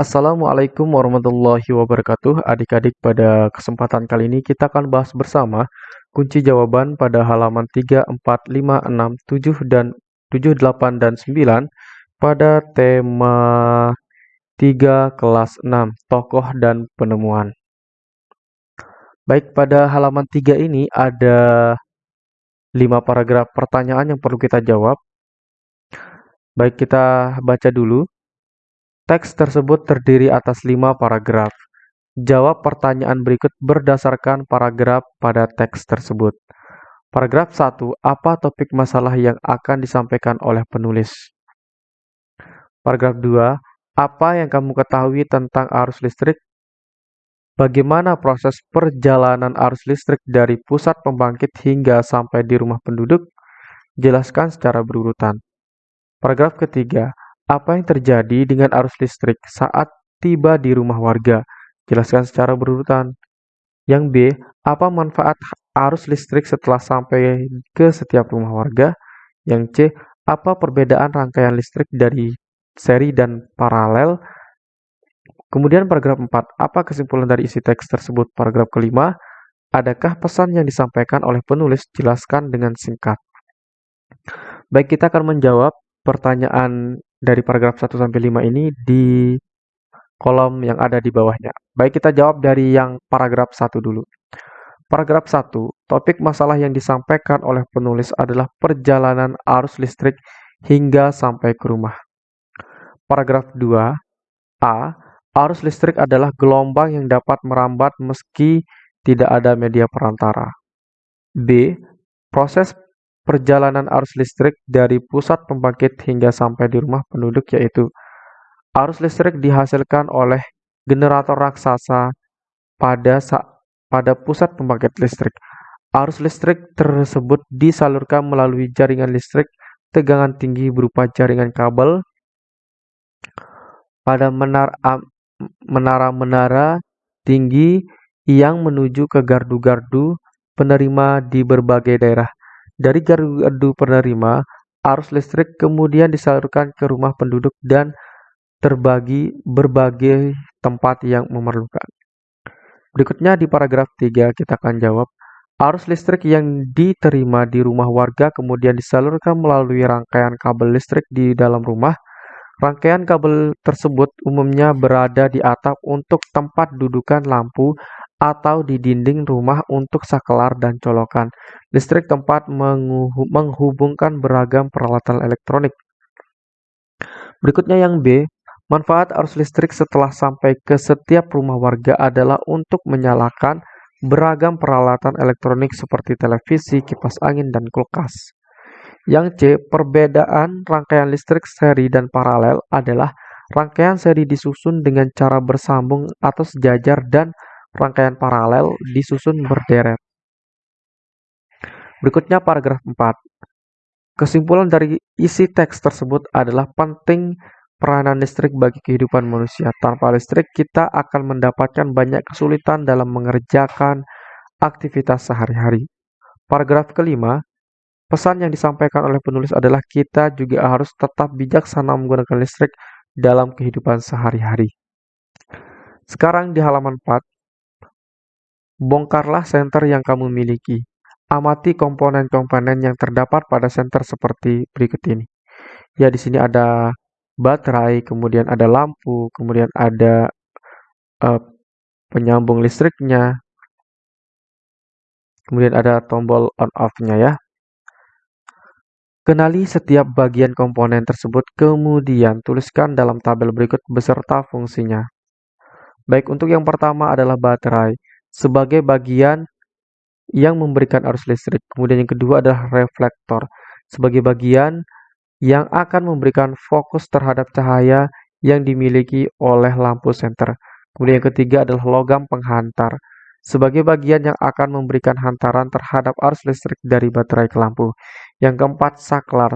Assalamualaikum warahmatullahi wabarakatuh. Adik-adik, pada kesempatan kali ini kita akan bahas bersama kunci jawaban pada halaman 3, 4, 5, 6, 7, dan 7, 8, dan 9 pada tema 3 kelas 6, tokoh dan penemuan. Baik, pada halaman 3 ini ada 5 paragraf pertanyaan yang perlu kita jawab. Baik, kita baca dulu. Teks tersebut terdiri atas lima paragraf. Jawab pertanyaan berikut berdasarkan paragraf pada teks tersebut. Paragraf 1. Apa topik masalah yang akan disampaikan oleh penulis? Paragraf 2. Apa yang kamu ketahui tentang arus listrik? Bagaimana proses perjalanan arus listrik dari pusat pembangkit hingga sampai di rumah penduduk? Jelaskan secara berurutan. Paragraf ketiga, apa yang terjadi dengan arus listrik saat tiba di rumah warga? Jelaskan secara berurutan. Yang B, apa manfaat arus listrik setelah sampai ke setiap rumah warga? Yang C, apa perbedaan rangkaian listrik dari seri dan paralel? Kemudian paragraf 4, apa kesimpulan dari isi teks tersebut? Paragraf kelima, adakah pesan yang disampaikan oleh penulis? Jelaskan dengan singkat. Baik, kita akan menjawab pertanyaan dari paragraf 1 sampai 5 ini di kolom yang ada di bawahnya. Baik, kita jawab dari yang paragraf 1 dulu. Paragraf 1, topik masalah yang disampaikan oleh penulis adalah perjalanan arus listrik hingga sampai ke rumah. Paragraf 2, A. Arus listrik adalah gelombang yang dapat merambat meski tidak ada media perantara. B. Proses perjalanan arus listrik dari pusat pembangkit hingga sampai di rumah penduduk yaitu arus listrik dihasilkan oleh generator raksasa pada pada pusat pembangkit listrik. Arus listrik tersebut disalurkan melalui jaringan listrik tegangan tinggi berupa jaringan kabel pada menara-menara tinggi yang menuju ke gardu-gardu penerima di berbagai daerah. Dari gardu penerima, arus listrik kemudian disalurkan ke rumah penduduk dan terbagi berbagai tempat yang memerlukan. Berikutnya di paragraf 3 kita akan jawab, arus listrik yang diterima di rumah warga kemudian disalurkan melalui rangkaian kabel listrik di dalam rumah. Rangkaian kabel tersebut umumnya berada di atap untuk tempat dudukan lampu atau di dinding rumah untuk saklar dan colokan. Listrik tempat menghubungkan beragam peralatan elektronik. Berikutnya yang B, manfaat arus listrik setelah sampai ke setiap rumah warga adalah untuk menyalakan beragam peralatan elektronik seperti televisi, kipas angin, dan kulkas. Yang C, perbedaan rangkaian listrik seri dan paralel adalah rangkaian seri disusun dengan cara bersambung atau sejajar dan rangkaian paralel disusun berderet. Berikutnya paragraf 4. Kesimpulan dari isi teks tersebut adalah penting peranan listrik bagi kehidupan manusia. Tanpa listrik, kita akan mendapatkan banyak kesulitan dalam mengerjakan aktivitas sehari-hari. Paragraf kelima, pesan yang disampaikan oleh penulis adalah kita juga harus tetap bijaksana menggunakan listrik dalam kehidupan sehari-hari. Sekarang di halaman 4, Bongkarlah senter yang kamu miliki. Amati komponen-komponen yang terdapat pada senter seperti berikut ini. Ya, di sini ada baterai, kemudian ada lampu, kemudian ada uh, penyambung listriknya, kemudian ada tombol on-off-nya ya. Kenali setiap bagian komponen tersebut, kemudian tuliskan dalam tabel berikut beserta fungsinya. Baik, untuk yang pertama adalah baterai sebagai bagian yang memberikan arus listrik. Kemudian yang kedua adalah reflektor sebagai bagian yang akan memberikan fokus terhadap cahaya yang dimiliki oleh lampu senter. Kemudian yang ketiga adalah logam penghantar sebagai bagian yang akan memberikan hantaran terhadap arus listrik dari baterai ke lampu. Yang keempat, saklar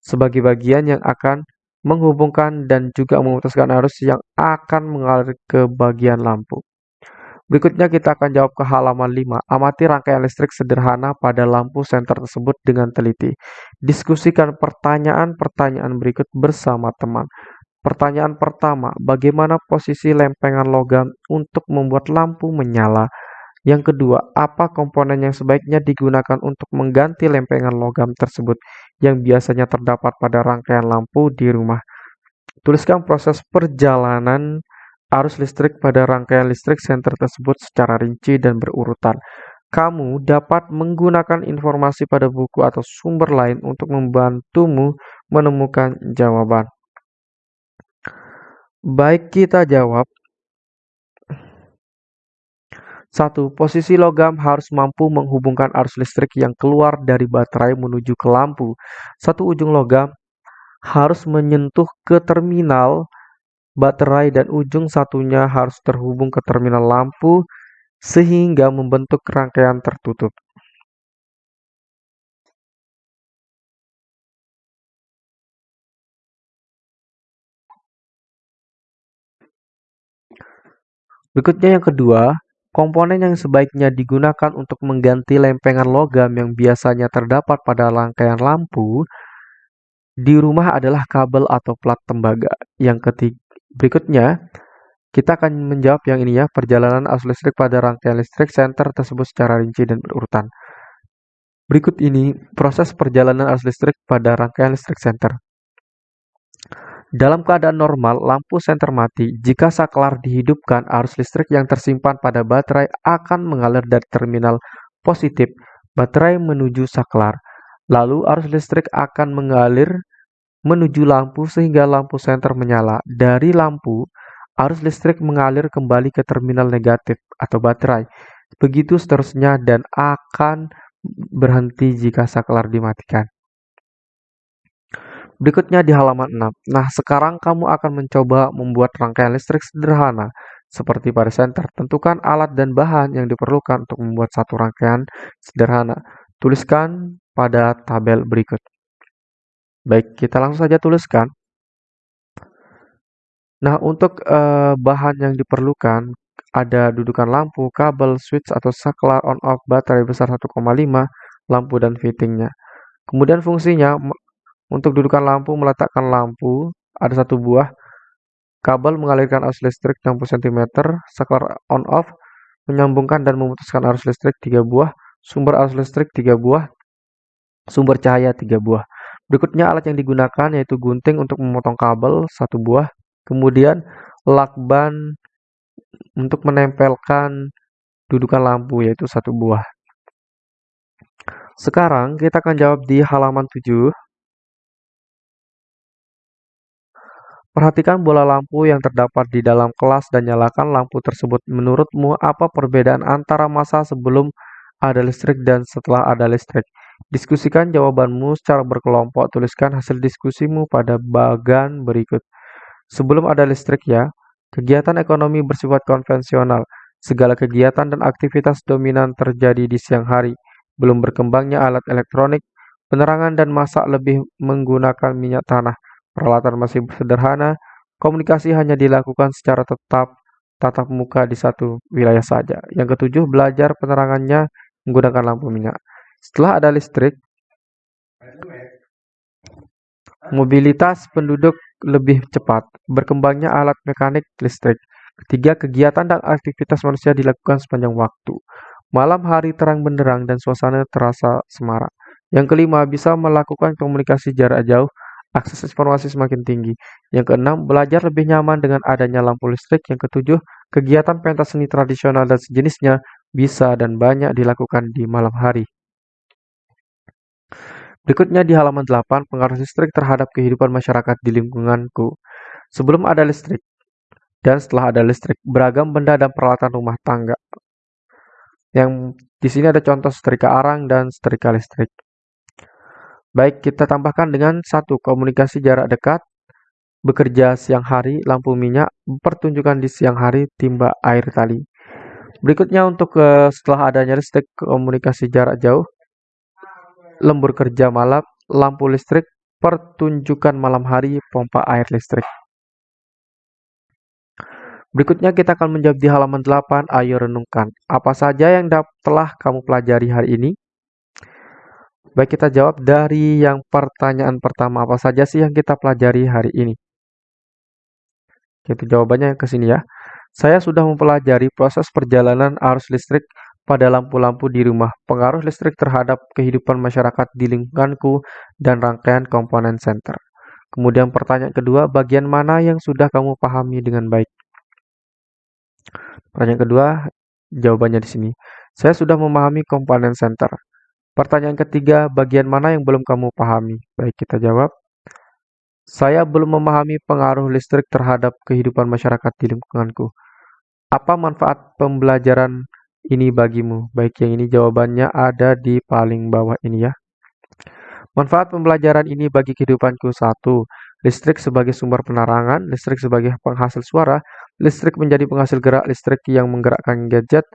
sebagai bagian yang akan menghubungkan dan juga memutuskan arus yang akan mengalir ke bagian lampu. Berikutnya kita akan jawab ke halaman 5. Amati rangkaian listrik sederhana pada lampu senter tersebut dengan teliti. Diskusikan pertanyaan-pertanyaan berikut bersama teman. Pertanyaan pertama, bagaimana posisi lempengan logam untuk membuat lampu menyala? Yang kedua, apa komponen yang sebaiknya digunakan untuk mengganti lempengan logam tersebut yang biasanya terdapat pada rangkaian lampu di rumah? Tuliskan proses perjalanan arus listrik pada rangkaian listrik senter tersebut secara rinci dan berurutan. Kamu dapat menggunakan informasi pada buku atau sumber lain untuk membantumu menemukan jawaban. Baik, kita jawab. Satu, posisi logam harus mampu menghubungkan arus listrik yang keluar dari baterai menuju ke lampu. Satu ujung logam harus menyentuh ke terminal baterai dan ujung satunya harus terhubung ke terminal lampu sehingga membentuk rangkaian tertutup. Berikutnya yang kedua, komponen yang sebaiknya digunakan untuk mengganti lempengan logam yang biasanya terdapat pada rangkaian lampu di rumah adalah kabel atau plat tembaga. Yang ketiga, berikutnya kita akan menjawab yang ini ya, perjalanan arus listrik pada rangkaian listrik senter tersebut secara rinci dan berurutan. Berikut ini proses perjalanan arus listrik pada rangkaian listrik senter. Dalam keadaan normal, lampu senter mati. Jika saklar dihidupkan, arus listrik yang tersimpan pada baterai akan mengalir dari terminal positif baterai menuju saklar. Lalu arus listrik akan mengalir menuju lampu sehingga lampu senter menyala. Dari lampu, arus listrik mengalir kembali ke terminal negatif atau baterai. Begitu seterusnya dan akan berhenti jika saklar dimatikan. Berikutnya di halaman 6. Nah, sekarang kamu akan mencoba membuat rangkaian listrik sederhana seperti pada senter. Tentukan alat dan bahan yang diperlukan untuk membuat satu rangkaian sederhana. Tuliskan pada tabel berikut. Baik, kita langsung saja tuliskan. Nah, untuk uh, bahan yang diperlukan ada dudukan lampu, kabel, switch atau saklar on-off baterai besar 1,5, lampu dan fittingnya. Kemudian fungsinya untuk dudukan lampu meletakkan lampu ada satu buah, kabel mengalirkan arus listrik 60 cm, saklar on-off menyambungkan dan memutuskan arus listrik 3 buah, sumber arus listrik 3 buah, sumber cahaya 3 buah. Berikutnya alat yang digunakan yaitu gunting untuk memotong kabel satu buah, Kemudian lakban untuk menempelkan dudukan lampu yaitu satu buah. Sekarang kita akan jawab di halaman 7. Perhatikan bola lampu yang terdapat di dalam kelas dan nyalakan lampu tersebut. Menurutmu apa perbedaan antara masa sebelum ada listrik dan setelah ada listrik? Diskusikan jawabanmu secara berkelompok. Tuliskan hasil diskusimu pada bagan berikut. Sebelum ada listrik ya, kegiatan ekonomi bersifat konvensional. Segala kegiatan dan aktivitas dominan terjadi di siang hari. Belum berkembangnya alat elektronik, penerangan dan masak lebih menggunakan minyak tanah. Peralatan masih sederhana, komunikasi hanya dilakukan secara tetap tatap muka di satu wilayah saja. Yang ketujuh, belajar penerangannya menggunakan lampu minyak. Setelah ada listrik, mobilitas penduduk lebih cepat, berkembangnya alat mekanik listrik. Ketiga, kegiatan dan aktivitas manusia dilakukan sepanjang waktu. Malam hari terang benderang dan suasana terasa semarak. Yang kelima, bisa melakukan komunikasi jarak jauh, akses informasi semakin tinggi. Yang keenam, belajar lebih nyaman dengan adanya lampu listrik. Yang ketujuh, kegiatan pentas seni tradisional dan sejenisnya bisa dan banyak dilakukan di malam hari. Berikutnya di halaman 8, pengaruh listrik terhadap kehidupan masyarakat di lingkunganku. Sebelum ada listrik dan setelah ada listrik, beragam benda dan peralatan rumah tangga. Yang di sini ada contoh setrika arang dan setrika listrik. Baik, kita tambahkan dengan satu komunikasi jarak dekat, bekerja siang hari, lampu minyak, pertunjukan di siang hari, timba air tali. Berikutnya untuk uh, setelah adanya listrik komunikasi jarak jauh, lembur kerja malam, lampu listrik, pertunjukan malam hari, pompa air listrik. Berikutnya kita akan menjawab di halaman 8, ayo renungkan. Apa saja yang telah kamu pelajari hari ini? Baik kita jawab dari yang pertanyaan pertama, apa saja sih yang kita pelajari hari ini? Itu jawabannya ke sini ya. Saya sudah mempelajari proses perjalanan arus listrik pada lampu-lampu di rumah, pengaruh listrik terhadap kehidupan masyarakat di lingkunganku, dan rangkaian komponen senter. Kemudian pertanyaan kedua, bagian mana yang sudah kamu pahami dengan baik? Pertanyaan kedua, jawabannya di sini. Saya sudah memahami komponen center. Pertanyaan ketiga, bagian mana yang belum kamu pahami? Baik, kita jawab. Saya belum memahami pengaruh listrik terhadap kehidupan masyarakat di lingkunganku. Apa manfaat pembelajaran ini bagimu? Baik, yang ini jawabannya ada di paling bawah ini ya. Manfaat pembelajaran ini bagi kehidupanku satu, listrik sebagai sumber penerangan, listrik sebagai penghasil suara, listrik menjadi penghasil gerak listrik yang menggerakkan gadget,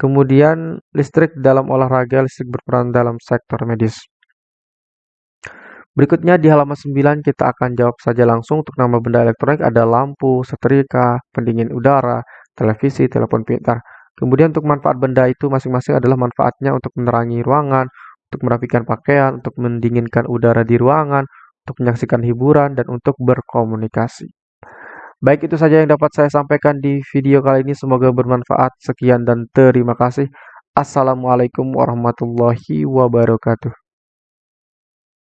kemudian listrik dalam olahraga, listrik berperan dalam sektor medis. Berikutnya di halaman 9 kita akan jawab saja langsung untuk nama benda elektronik ada lampu, setrika, pendingin udara, televisi, telepon pintar. Kemudian untuk manfaat benda itu masing-masing adalah manfaatnya untuk menerangi ruangan, untuk merapikan pakaian, untuk mendinginkan udara di ruangan, untuk menyaksikan hiburan, dan untuk berkomunikasi. Baik itu saja yang dapat saya sampaikan di video kali ini. Semoga bermanfaat. Sekian dan terima kasih. Assalamualaikum warahmatullahi wabarakatuh.